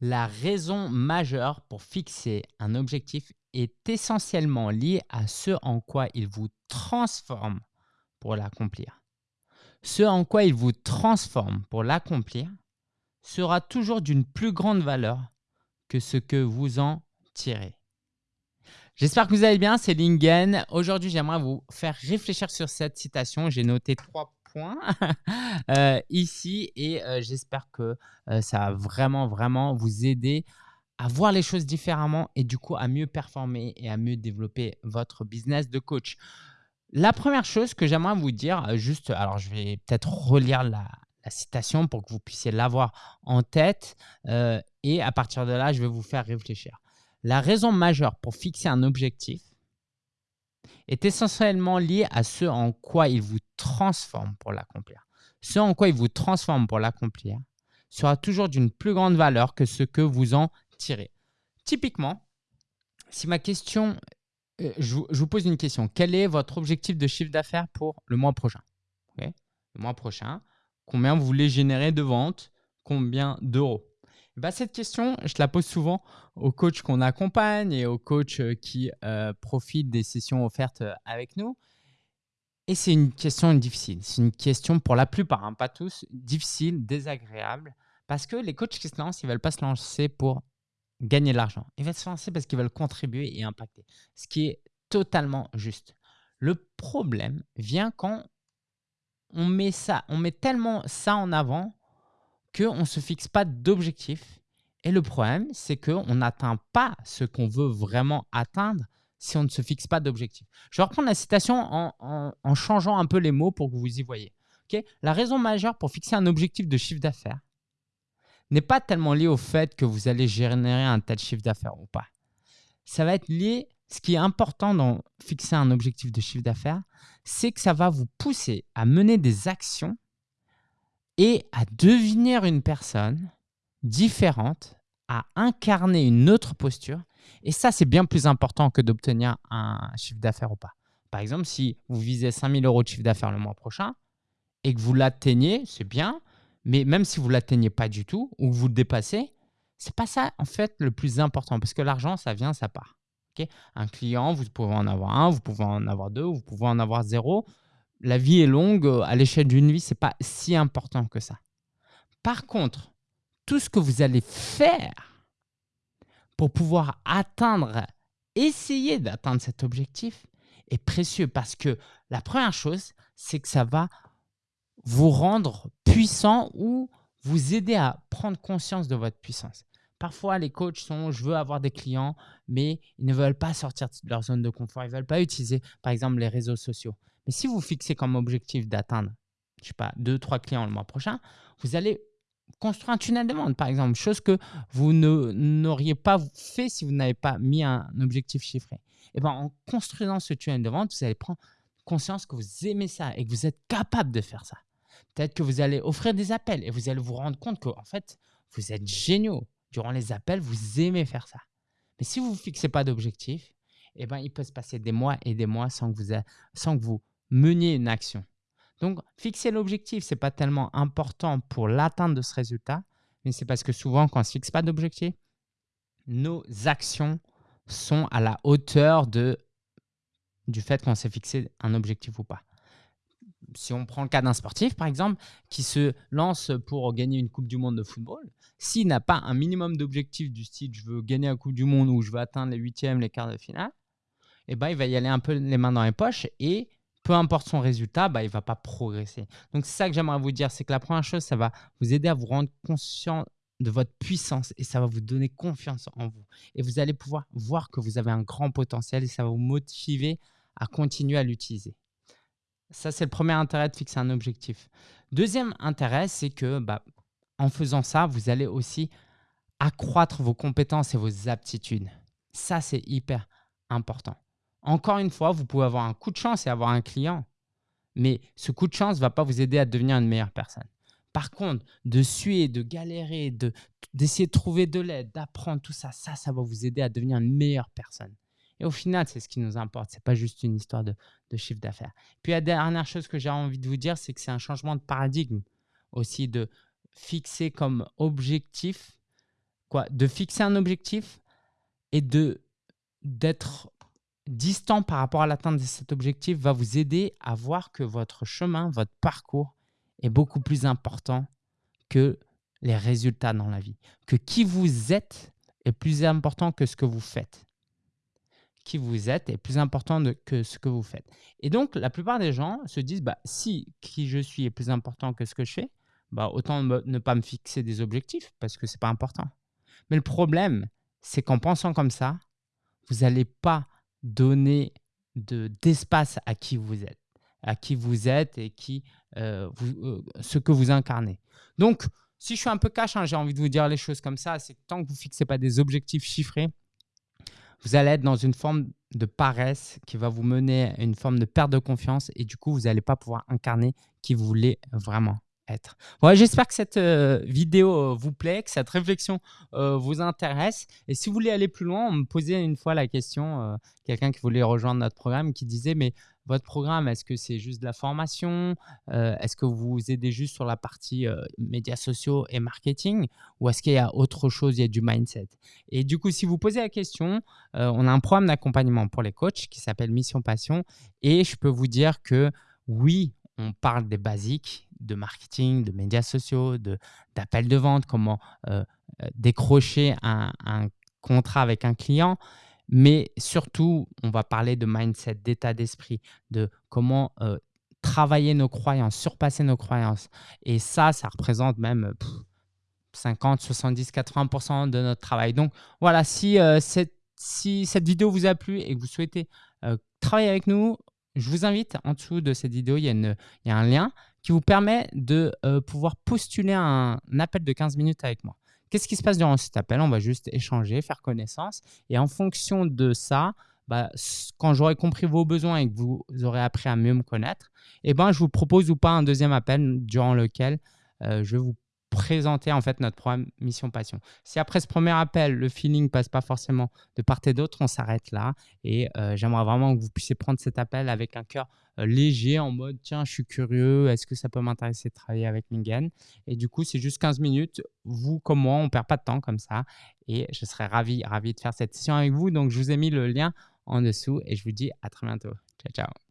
La raison majeure pour fixer un objectif est essentiellement liée à ce en quoi il vous transforme pour l'accomplir. Ce en quoi il vous transforme pour l'accomplir sera toujours d'une plus grande valeur que ce que vous en tirez. J'espère que vous allez bien, c'est Lingen. Aujourd'hui, j'aimerais vous faire réfléchir sur cette citation. J'ai noté trois points euh, ici et euh, j'espère que euh, ça va vraiment, vraiment vous aider à voir les choses différemment et du coup à mieux performer et à mieux développer votre business de coach. La première chose que j'aimerais vous dire, juste, alors je vais peut-être relire la, la, citation pour que vous puissiez l'avoir en tête et à partir de là, je vais vous faire réfléchir. La raison majeure pour fixer un objectif est essentiellement liée à ce en quoi il vous transforme pour l'accomplir. Ce en quoi il vous transforme pour l'accomplir sera toujours d'une plus grande valeur que ce que vous en tirez. Typiquement, si ma question, euh, je, vous, pose une question, quel est votre objectif de chiffre d'affaires pour le mois prochain? Le mois prochain, combien vous voulez générer de ventes? Combien d'euros? Bah, cette question, je la pose souvent aux coachs qu'on accompagne et aux coachs euh, qui euh, profitent des sessions offertes euh, avec nous. Et c'est une question difficile. C'est une question pour la plupart, hein, pas tous, difficile, désagréable. Parce que les coachs qui se lancent, ils ne veulent pas se lancer pour gagner de l'argent. Ils veulent se lancer parce qu'ils veulent contribuer et impacter. Ce qui est totalement juste. Le problème vient quand on met ça, on met tellement ça en avant qu'on ne se fixe pas d'objectif. Et le problème, c'est qu'on n'atteint pas ce qu'on veut vraiment atteindre si on ne se fixe pas d'objectif. Je vais reprendre la citation en, changeant un peu les mots pour que vous y voyez. la raison majeure pour fixer un objectif de chiffre d'affaires n'est pas tellement liée au fait que vous allez générer un tel chiffre d'affaires ou pas. Ça va être lié, ce qui est important dans fixer un objectif de chiffre d'affaires, c'est que ça va vous pousser à mener des actions et à devenir une personne différente, à incarner une autre posture. Et ça, c'est bien plus important que d'obtenir un chiffre d'affaires ou pas. Par exemple, si vous visez 5000 euros de chiffre d'affaires le mois prochain et que vous l'atteignez, c'est bien. Mais même si vous ne l'atteignez pas du tout ou que vous le dépassez, c'est pas ça en fait le plus important parce que l'argent, ça vient, ça part. un client, vous pouvez en avoir un, vous pouvez en avoir deux, vous pouvez en avoir zéro la vie est longue, euh, à l'échelle d'une vie, ce n'est pas si important que ça. Par contre, tout ce que vous allez faire pour pouvoir atteindre, essayer d'atteindre cet objectif est précieux parce que la première chose, c'est que ça va vous rendre puissant ou vous aider à prendre conscience de votre puissance. Parfois, les coachs sont « je veux avoir des clients », mais ils ne veulent pas sortir de leur zone de confort. Ils ne veulent pas utiliser, par exemple, les réseaux sociaux. Mais si vous fixez comme objectif d'atteindre, je sais pas, deux, trois clients le mois prochain, vous allez construire un tunnel de vente, par exemple, chose que vous n'auriez pas fait si vous n'avez pas mis un objectif chiffré. Et ben, en construisant ce tunnel de vente, vous allez prendre conscience que vous aimez ça et que vous êtes capable de faire ça. Peut-être que vous allez offrir des appels et vous allez vous rendre compte que en fait, vous êtes géniaux. Durant les appels, vous aimez faire ça. Mais si vous ne fixez pas d'objectif, eh ben, il peut se passer des mois et des mois sans que vous, sans que vous meniez une action. Donc, fixer l'objectif, ce n'est pas tellement important pour l'atteinte de ce résultat, mais c'est parce que souvent, quand on ne se fixe pas d'objectif, nos actions sont à la hauteur de, du fait qu'on s'est fixé un objectif ou pas. Si on prend le cas d'un sportif, par exemple, qui se lance pour gagner une Coupe du Monde de football, s'il n'a pas un minimum d'objectifs du style « je veux gagner la Coupe du Monde » ou « je veux atteindre les huitièmes, les quarts de finale », eh ben, il va y aller un peu les mains dans les poches et peu importe son résultat, bah, il ne va pas progresser. Donc, c'est ça que j'aimerais vous dire, c'est que la première chose, ça va vous aider à vous rendre conscient de votre puissance et ça va vous donner confiance en vous. Et vous allez pouvoir voir que vous avez un grand potentiel et ça va vous motiver à continuer à l'utiliser. Ça, c'est le premier intérêt de fixer un objectif. Deuxième intérêt, c'est que bah, en faisant ça, vous allez aussi accroître vos compétences et vos aptitudes. Ça, c'est hyper important. Encore une fois, vous pouvez avoir un coup de chance et avoir un client, mais ce coup de chance ne va pas vous aider à devenir une meilleure personne. Par contre, de suer, de galérer, d'essayer de, trouver de l'aide, d'apprendre tout ça, ça, ça va vous aider à devenir une meilleure personne. Et au final, c'est ce qui nous importe. Ce n'est pas juste une histoire de, de chiffre d'affaires. Puis la dernière chose que j'ai envie de vous dire, c'est que c'est un changement de paradigme aussi de fixer comme objectif quoi De fixer un objectif et d'être distant par rapport à l'atteinte de cet objectif va vous aider à voir que votre chemin, votre parcours est beaucoup plus important que les résultats dans la vie. Que qui vous êtes est plus important que ce que vous faites. Qui vous êtes est plus important que ce que vous faites. Et donc, la plupart des gens se disent, bah, si qui je suis est plus important que ce que je fais, bah, autant ne pas me fixer des objectifs parce que ce n'est pas important. Mais le problème, c'est qu'en pensant comme ça, vous n'allez pas donner d'espace à qui vous êtes, à qui vous êtes et qui, euh, euh, ce que vous incarnez. Donc, si je suis un peu cash, hein, j'ai envie de vous dire les choses comme ça, c'est que tant que vous ne fixez pas des objectifs chiffrés, vous allez être dans une forme de paresse qui va vous mener à une forme de perte de confiance et du coup, vous n'allez pas pouvoir incarner qui vous voulez vraiment être. J'espère que cette euh, vidéo euh, vous plaît, que cette réflexion euh, vous intéresse. Et si vous voulez aller plus loin, on me posait une fois la question, quelqu'un qui voulait rejoindre notre programme, qui disait, mais votre programme, est-ce que c'est juste de la formation? Est-ce que vous vous aidez juste sur la partie médias sociaux et marketing? Ou est-ce qu'il y a autre chose, il y a du mindset? Et du coup, si vous posez la question, on a un programme d'accompagnement pour les coachs qui s'appelle Mission Passion. Et je peux vous dire que oui, on parle des basiques de marketing, de médias sociaux, d'appels de, vente, comment euh, euh, décrocher un, contrat avec un client. Mais surtout, on va parler de mindset, d'état d'esprit, de comment euh, travailler nos croyances, surpasser nos croyances. Et ça, ça représente même 50, 70, 80% de notre travail. Donc voilà, si, cette, si cette vidéo vous a plu et que vous souhaitez travailler avec nous, je vous invite en dessous de cette vidéo, il y a, il y a un lien qui vous permet de euh, pouvoir postuler un, appel de 15 minutes avec moi. Qu'est-ce qui se passe durant cet appel? On va juste échanger, faire connaissance. Et en fonction de ça, bah, quand j'aurai compris vos besoins et que vous aurez appris à mieux me connaître, eh ben, je vous propose ou pas un deuxième appel durant lequel euh, je vous présenter en fait notre programme Mission Passion. Si après ce premier appel, le feeling passe pas forcément de part et d'autre, on s'arrête là. Et euh, j'aimerais vraiment que vous puissiez prendre cet appel avec un cœur euh, léger, en mode tiens, je suis curieux, est-ce que ça peut m'intéresser de travailler avec Mingen Et du coup, c'est juste 15 minutes. Vous comme moi, on perd pas de temps comme ça. Et je serais ravi, ravi de faire cette session avec vous. Donc, je vous ai mis le lien en dessous et je vous dis à très bientôt. Ciao, ciao.